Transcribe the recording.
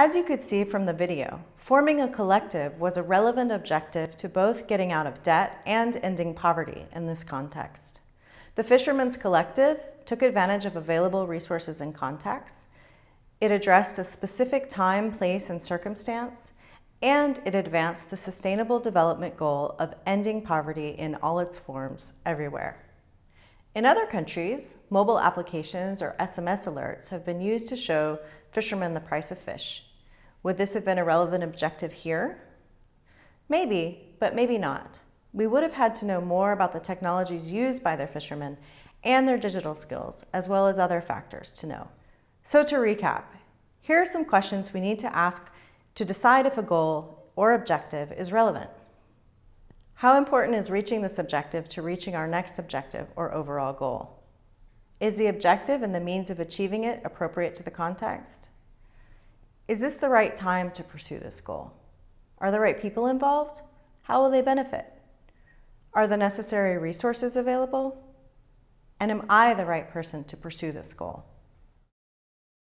As you could see from the video, forming a collective was a relevant objective to both getting out of debt and ending poverty in this context. The Fishermen's Collective took advantage of available resources and contacts. It addressed a specific time, place, and circumstance, and it advanced the sustainable development goal of ending poverty in all its forms everywhere. In other countries, mobile applications or SMS alerts have been used to show fishermen the price of fish. Would this have been a relevant objective here? Maybe, but maybe not. We would have had to know more about the technologies used by their fishermen and their digital skills, as well as other factors to know. So to recap, here are some questions we need to ask to decide if a goal or objective is relevant. How important is reaching this objective to reaching our next objective or overall goal? Is the objective and the means of achieving it appropriate to the context? Is this the right time to pursue this goal? Are the right people involved? How will they benefit? Are the necessary resources available? And am I the right person to pursue this goal?